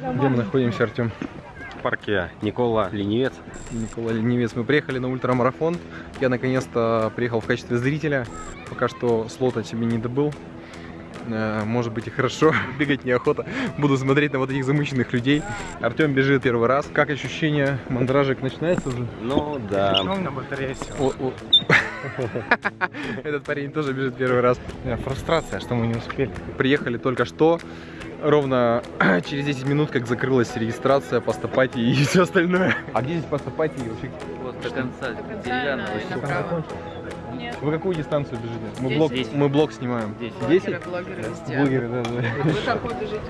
Где мы находимся, Артем? В парке Никола Ленивец. Николай Ленивец. Мы приехали на ультрамарафон. Я наконец-то приехал в качестве зрителя. Пока что слота себе не добыл. Э, Может быть и хорошо, бегать неохота. Буду смотреть на вот этих замученных людей. Артем бежит первый раз. Как ощущение? Мандражик начинается уже? Ну да. на батарее. Этот парень тоже бежит первый раз. Фрустрация, что мы не успели. Приехали только что. Ровно через 10 минут, как закрылась регистрация, постапати и все остальное. А где здесь постапати вообще? Вот до конца деревянного. Нет. Вы какую дистанцию бежите? Мы Десять. мы блог снимаем. Десять. 10? Блогеры везде. Блогеры, да, да. Вы какой бежите?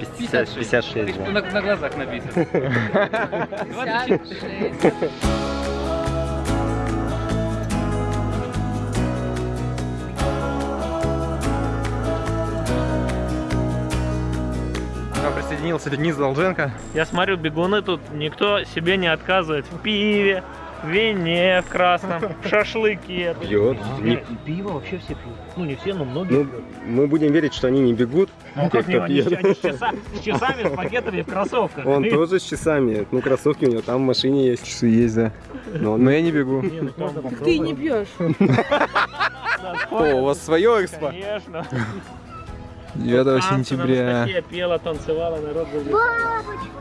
50, 56, На, да. на глазах написано. 56. Присоединился Денис Долженко. Я смотрю, бегуны тут никто себе не отказывает в пиве, в вине в красном, в шашлыке. Пьет. Не- Пиво вообще все пьют. Ну не все, но многие Ну, мы будем верить, что они не бегут. Ну, как не, они, они с, часа- с часами, с пакетами в кроссовках. Он тоже с часами. Ну, кроссовки у него там в машине есть. Часы есть, да. Но Но я не бегу. Не, ну, Ты не пьешь. О, у вас свое экспо? Конечно. 9 Танцы на сентября. пела, танцевала, народ.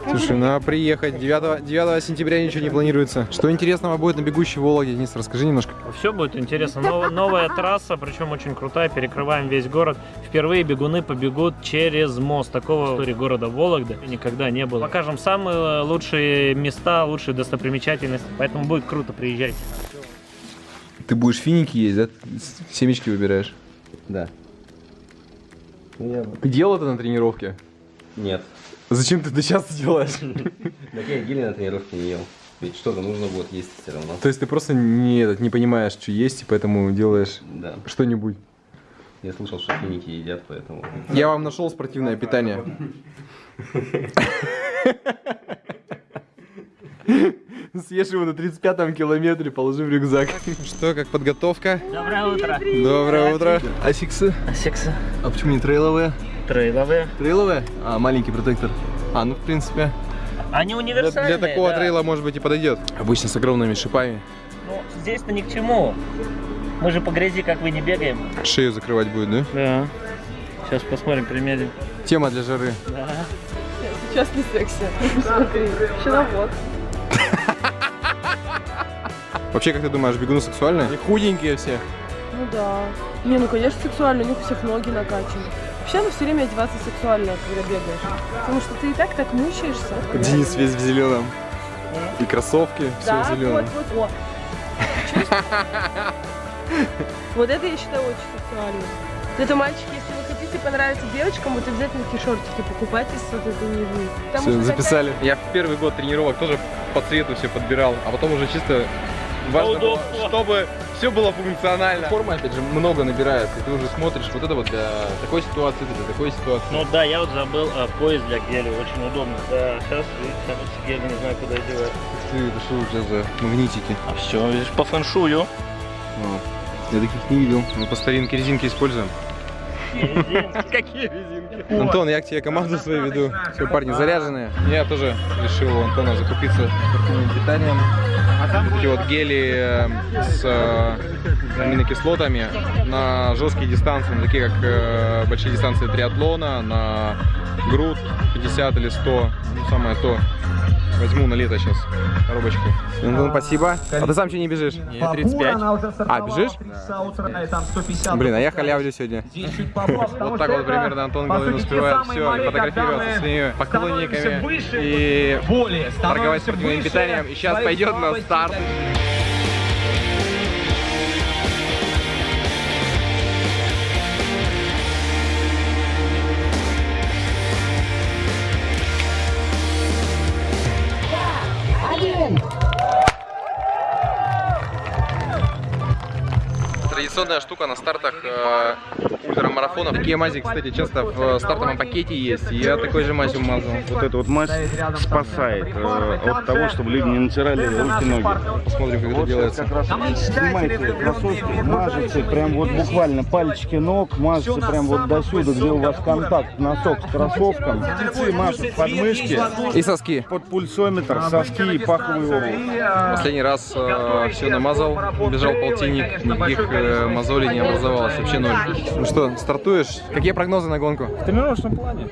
Слушай, надо приехать. 9, 9 сентября ничего не планируется. Что интересного будет на бегущей Вологде? Денис, расскажи немножко. Все будет интересно. Нов- новая трасса, причем очень крутая, перекрываем весь город. Впервые бегуны побегут через мост. Такого в истории города Вологды никогда не было. Покажем самые лучшие места, лучшие достопримечательности. Поэтому будет круто, приезжайте. Ты будешь финики есть, да? Семечки выбираешь. Да. Я... Ты делал это на тренировке? Нет. Зачем ты это сейчас делаешь? Так я гели на тренировке не ел. Ведь что-то нужно будет есть все равно. То есть ты просто не, не понимаешь, что есть, и поэтому делаешь Да. что-нибудь. Я слышал, что финики едят, поэтому... Я вам нашел спортивное питание. Съешь его на 35-м километре, положи в рюкзак. Что, как подготовка? Доброе утро. Доброе утро. Асиксы? Секса. А почему не трейловые? Трейловые. Трейловые? А, маленький протектор. А, ну в принципе. Они универсальные. для такого да. трейла может быть и подойдет. Обычно с огромными шипами. Ну, здесь-то ни к чему. Мы же по грязи, как вы, не бегаем. Шею закрывать будет, да? Да. Сейчас посмотрим, примерим. Тема для жары. Да. Сейчас не секси. Смотри, щеловод. Вообще, как ты думаешь, бегуны сексуальные? Они худенькие все. Ну да. Не, ну конечно сексуально, у них у всех ноги накачаны. Вообще надо все время одеваться сексуально, когда бегаешь. Потому что ты и так так мучаешься. Денис весь в зеленом. И кроссовки, все Да, в вот, зеленом. вот, вот. Чувствуешь? Вот это я считаю очень сексуально. Это мальчики, если вы хотите понравиться девочкам, вот обязательно такие шортики покупайте с вот этой нижней. Все, записали. Я в первый год тренировок тоже по цвету все подбирал, а потом уже чисто важно было, удобства. чтобы все было функционально. Форма, опять же, много набирается, и ты уже смотришь, вот это вот для такой ситуации, для такой ситуации. Ну да, я вот забыл а, пояс для геля, очень удобно. Да, сейчас, видите, гель не знаю, куда девать. Ты, это что у тебя за магнитики? А все, видишь, по фэншую. Вот. Я таких не видел. Мы по старинке резинки используем. Какие резинки? Антон, я к тебе команду свою веду. Все, парни заряженные. Я тоже решил у Антона закупиться спортивным питанием. Такие вот гели э, с э, аминокислотами на жесткие дистанции, на такие как э, большие дистанции триатлона, на груд 50 или 100, ну самое то. Возьму на лето сейчас коробочку. Антон, спасибо. А ты сам что не бежишь? Нет, 35. А, бежишь? Блин, а я халявлю сегодня. Вот так вот примерно Антон Головин успевает все, и фотографироваться с своими поклонниками и торговать спортивным питанием. И сейчас пойдет на старт. Традиционная штука на стартах э, ультрамарафонов. Такие мази, кстати, часто в э, стартовом пакете есть. Я такой же мазью мазал. Вот эта вот мазь спасает э, от того, чтобы люди не натирали руки, ноги. Посмотрим, как это делается. Как раз снимаете кроссовки, мажете прям вот буквально пальчики ног, мажете прям вот до сюда, где у вас контакт носок с кроссовком. Спецы мажут подмышки, И соски. под пульсометр, соски и паховую область. Последний раз все намазал, бежал полтинник, никаких э, мозолей не образовалось, вообще ноль. Ну что, стартуешь? Какие прогнозы на гонку? В тренировочном плане.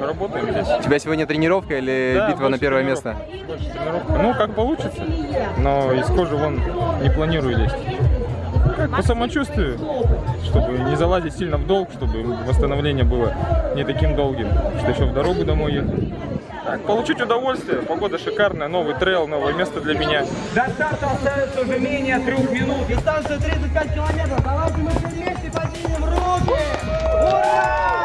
Работаем здесь. У тебя сегодня тренировка или Да, битва на первое место? Больше тренировка. Ну, как получится. Но из кожи вон не планирую лезть. Как по самочувствию, чтобы не залазить сильно в долг, чтобы восстановление было не таким долгим, что еще в дорогу домой ехать. Так, получить удовольствие, погода шикарная, новый трейл, новое место для меня. До старта остается уже менее трех минут. Дистанция 35 километров. Давайте мы все вместе поднимем руки. Ура!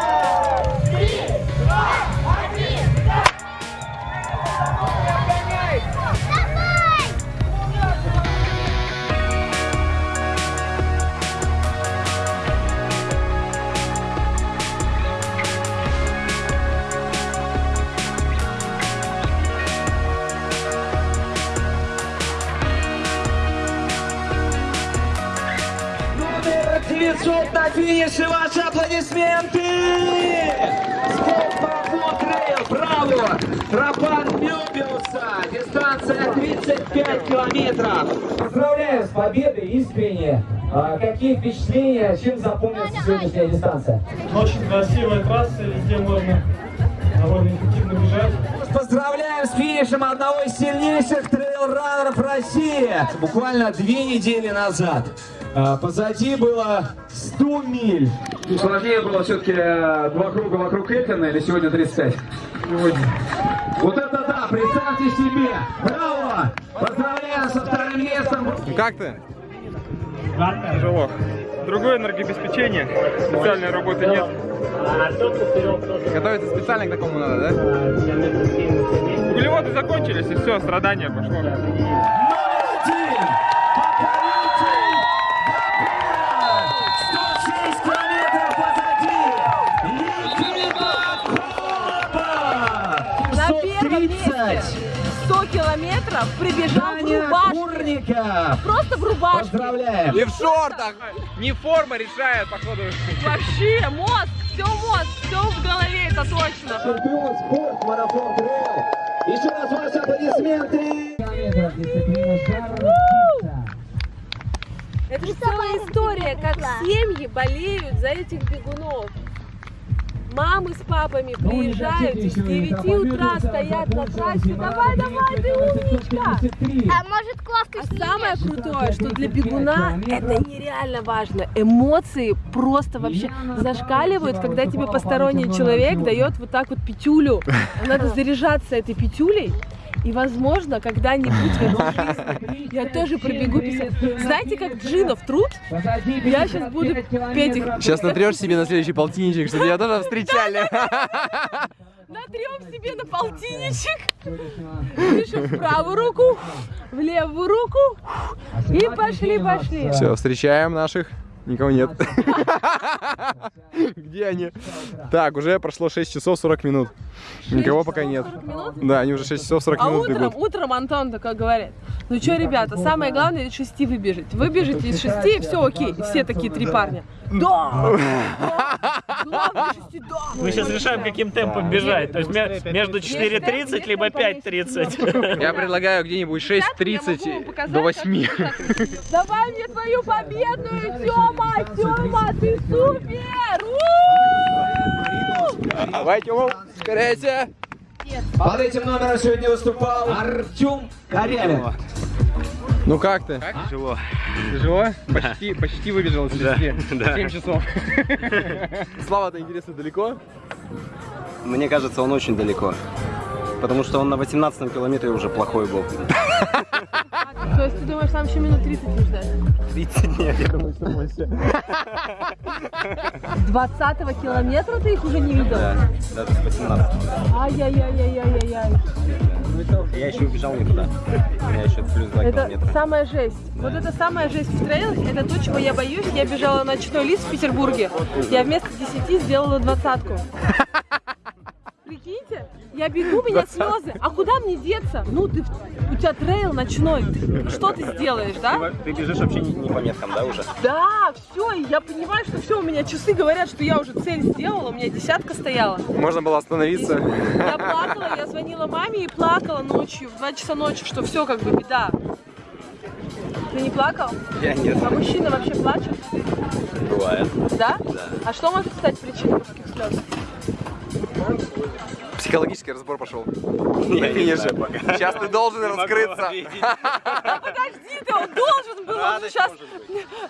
900 на финише. Ваши аплодисменты. Скопафон трейл. Браво. Тропан Мюбиуса. Дистанция 35 километров. Поздравляю с победой, искренне. А, какие впечатления, чем запомнится сегодняшняя дистанция? Очень красивая трасса, везде можно довольно эффективно бежать. Поздравляем с финишем одного из сильнейших трейл-раннеров России. Буквально две недели назад. А, Позади было 100 миль. Сложнее было все-таки два круга вокруг Эльтона или сегодня 35? Сегодня. Вот это да, представьте себе. Браво! Поздравляем со вторым местом. Как ты? Тяжело. Другое энергообеспечение, специальной работы нет. Готовиться специально к такому надо, да? Углеводы закончились, и все, страдание пошло. Номер один. Покоритель Венера. 106 километров позади. Ликвидофоба. На первом 730. 100 километров прибежал в Даня рубашке. Курников. Просто в рубашке. Поздравляем. И в шортах! Не форма решает, походу. Вообще, мозг, все мозг, все в голове, это точно. Чемпион спорт, марафон трейл. Еще раз ваши аплодисменты. Это же целая история, как семьи болеют за этих бегунов. Мамы с папами приезжают и с 9 утра стоят на трассе. Давай, давай, ты умничка! А может клавка А самое крутое, что для бегуна это нереально важно. Эмоции просто вообще зашкаливают, когда тебе посторонний человек дает вот так вот пятюлю. Надо заряжаться этой пятюлей. И, возможно, когда-нибудь в этой жизни я тоже пробегу 50. Знаете, как джинов трут? Я сейчас буду петь их. Сейчас натрешь себе на следующий полтинничек, чтобы тебя тоже встречали. Натрем себе на полтинничек. Пишем в правую руку, в левую руку. И пошли, пошли. Все, встречаем наших. Никого нет. Где они? Так, уже прошло 6 часов 40 минут. Никого пока нет. 40 минут? Да, они уже 6 часов 40 А минут утром, бегут. утром Антон такой говорит, ну что, ребята, самое главное из шести выбежать. Выбежите из шести, и все окей. И все такие три парня. Да! Мы сейчас решаем, каким темпом бежать. То есть ме- между 4.30 либо 5.30. Я предлагаю где-нибудь Я могу 6.30 вам показать, до как- 8. Давай мне твою победную, Тёма! Тёма, ты супер! Давай, Тёма, ускоряйся. Под этим номером сегодня выступал Артем Корявин. Ну как ты? Тяжело. Тяжело? Почти, почти выбежал из 10. да. 7 часов. Слава-то интересно далеко? Мне кажется, он очень далеко. Потому что он на 18 километре уже плохой был. Думаешь, там еще минут 30 не ждать? 30 нет, я думаю, что больше. 20 километра ты их уже не видел? Да, даже с 18. Ай-яй-яй-яй-яй-яй. Я еще убежал не туда. У меня еще плюс 2 Это километра. самая жесть. Вот это самая жесть в трейлах, это то, чего я боюсь. Я бежала на ночной лист в Петербурге. Я вместо 10 сделала двадцатку. Прикиньте, я бегу, у меня слезы. А куда мне деться? Ну, ты, у тебя трейл ночной. Что ты сделаешь, да? Ты бежишь вообще не, не по меткам, да, уже? Да, все, я понимаю, что все, у меня часы говорят, что я уже цель сделала, у меня десятка стояла. Можно было остановиться. Я плакала, я звонила маме и плакала ночью, в 2 часа ночи, что все как бы беда. Ты не плакал? Я нет. А мужчины вообще плачут? Бывает. Да? Да. А что может стать причиной мужских слез? Психологический разбор пошел. Знаю пока. Сейчас ты должен раскрыться. Да подожди ты, он должен был, он же сейчас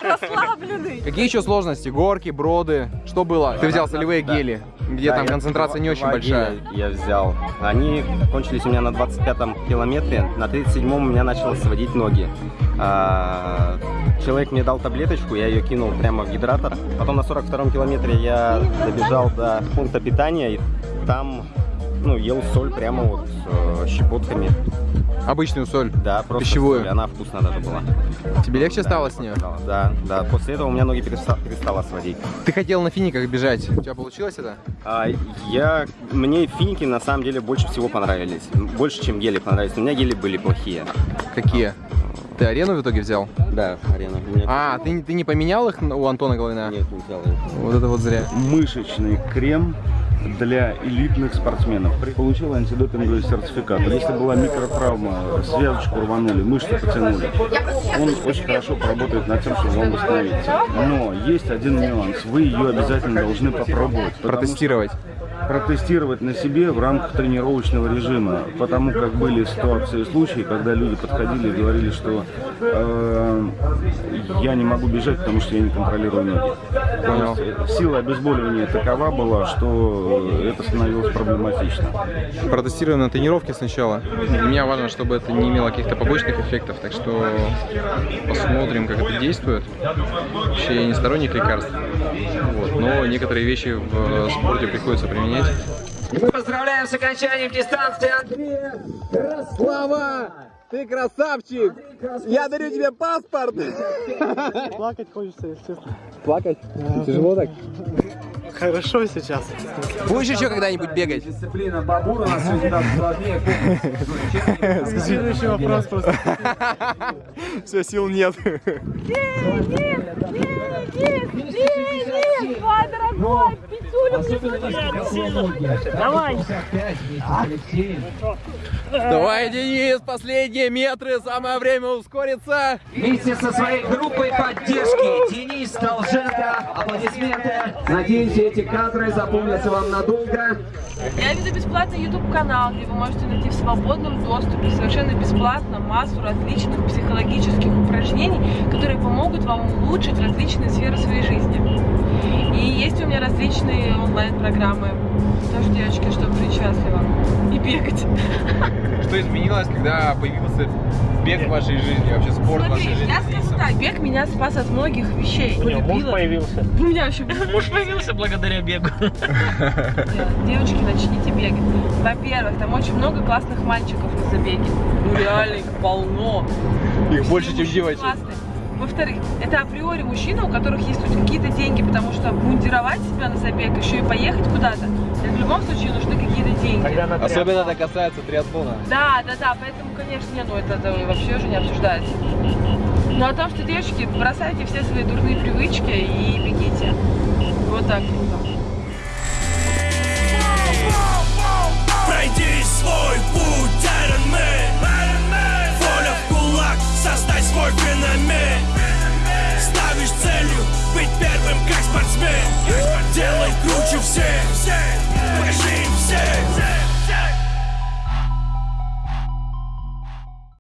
расслабленный. Какие еще сложности? Горки, броды? Что было? Ты взял солевые гели, где там концентрация не очень большая. Я взял. Они кончились у меня на 25-м километре. На 37-м у меня начало сводить ноги. А, Человек мне дал таблеточку, я ее кинул прямо в гидратор. Потом на 42-м километре я добежал до пункта питания и там ну, ел соль прямо вот э, щепотками. Обычную соль. Да, просто Пищевую. соль. Она вкусная даже была. Тебе легче Да, стало с нее? Да, да. После этого у меня ноги переста- перестало сводить. Ты хотел на финиках бежать. У тебя получилось это? А, я, мне финики на самом деле больше всего понравились. Больше, чем гели понравились. У меня гели были плохие. Какие? Ты арену в итоге взял? Да, арена. У меня- А, ты, не- ты не поменял их у Антона Головина? Нет, не взял. Вот это вот зря. мышечный крем для элитных спортсменов. Получил антидопинговый сертификат. Если была микротравма, связочку рванули, мышцы потянули, он очень хорошо поработает над тем, чтобы вам восстановиться. Но есть один нюанс. Вы ее обязательно должны попробовать. Протестировать. протестировать на себе в рамках тренировочного режима, потому как были ситуации и случаи, когда люди подходили и говорили, что э, я не могу бежать, потому что я не контролирую ноги. Понял. Есть сила обезболивания такова была, что это становилось проблематично. Протестируем на тренировке сначала. Для меня важно, чтобы это не имело каких-то побочных эффектов, так что посмотрим, как это действует. Вообще я не сторонник лекарств, вот, но некоторые вещи в спорте приходится применять. И мы поздравляем с окончанием дистанции Андрея Слава! Ты красавчик! Я дарю тебе паспорт! Плакать хочется, если честно. Плакать? Тяжело так? Хорошо сейчас. Будешь еще когда-нибудь бегать? Дисциплина бабура у нас сегодня так сложнее. Следующий вопрос просто. Все, сил нет. Денис, мой дорогой, пятюлю Давай. Давай, Денис, последние метры, самое время ускориться. Вместе со своей группой поддержки Денис Долженко. Аплодисменты. Надеюсь, эти кадры запомнятся вам надолго. Я веду бесплатный YouTube канал, где вы можете найти в свободном доступе совершенно бесплатно массу различных психологических упражнений, которые помогут вам улучшить различные сферы своей жизни. И есть у меня различные онлайн-программы. Тоже, девочки, чтобы жить счастливо и бегать. Что изменилось, когда появился бег в вашей жизни, вообще спорт в вашей Смотри, жизни? я скажу так, бег меня спас от многих вещей. У него муж появился. У меня вообще Муж появился благодаря бегу. Девочки, начните бегать. Во-первых, там очень много классных мальчиков на забеге. Ну реально, их полно. Их больше, чем девочек. классные. Во-вторых, это априори мужчины, у которых есть хоть какие-то деньги, потому что мундировать себя на забег, еще и поехать куда-то, это в любом случае нужны какие-то деньги. Особенно это касается триатлона. Да, да, да, поэтому, конечно, не, ну это, это вообще уже не обсуждается. Но о том, что девочки, бросайте все свои дурные привычки и бегите. Вот так. Пройдись Создай свой феномен. Ставишь целью быть первым, как спортсмен. Делай круче всех. Покажи им всех